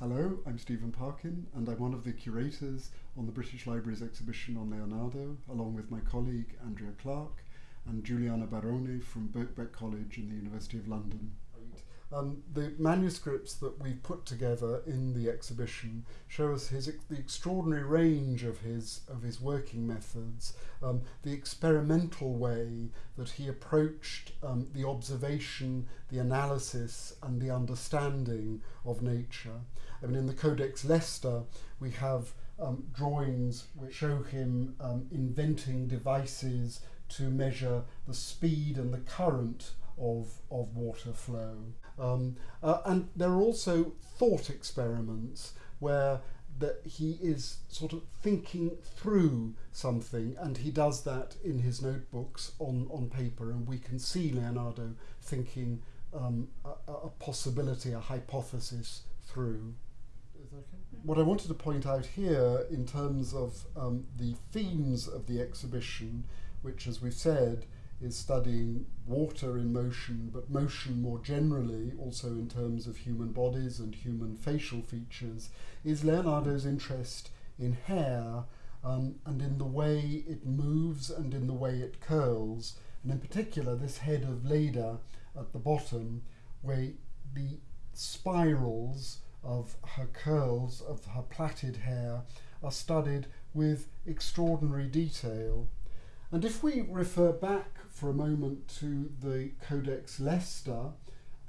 Hello, I'm Stephen Parkin, and I'm one of the curators on the British Library's exhibition on Leonardo, along with my colleague Andrea Clarke and Juliana Barone from Birkbeck College in the University of London. Um, the manuscripts that we've put together in the exhibition show us his the extraordinary range of his of his working methods, um, the experimental way that he approached um, the observation, the analysis, and the understanding of nature. I mean, in the Codex Leicester, we have um, drawings which show him um, inventing devices to measure the speed and the current of, of water flow. Um, uh, and there are also thought experiments where that he is sort of thinking through something and he does that in his notebooks on, on paper and we can see Leonardo thinking um, a, a, possibility, a hypothesis through. Okay? What I wanted to point out here in terms of um, the themes of the exhibition, which as we've said is studying water in motion, but motion more generally, also in terms of human bodies and human facial features, is Leonardo's interest in hair um, and in the way it moves and in the way it curls. And in particular, this head of Leda at the bottom, where the spirals of her curls, of her plaited hair, are studied with extraordinary detail. And if we refer back for a moment to the Codex Leicester,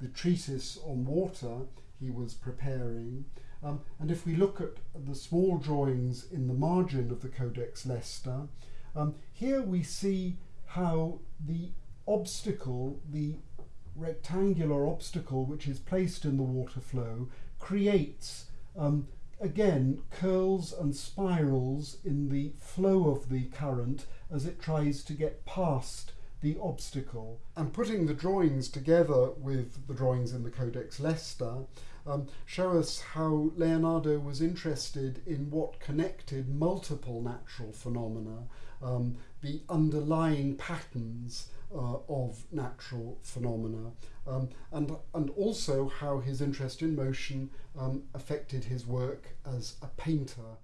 the treatise on water he was preparing, um, and if we look at the small drawings in the margin of the Codex Leicester, um, here we see how the obstacle, the rectangular obstacle which is placed in the water flow, creates um, again curls and spirals in the flow of the current as it tries to get past the obstacle. And putting the drawings together with the drawings in the Codex Leicester um, show us how Leonardo was interested in what connected multiple natural phenomena, um, the underlying patterns uh, of natural phenomena, um, and, and also how his interest in motion um, affected his work as a painter.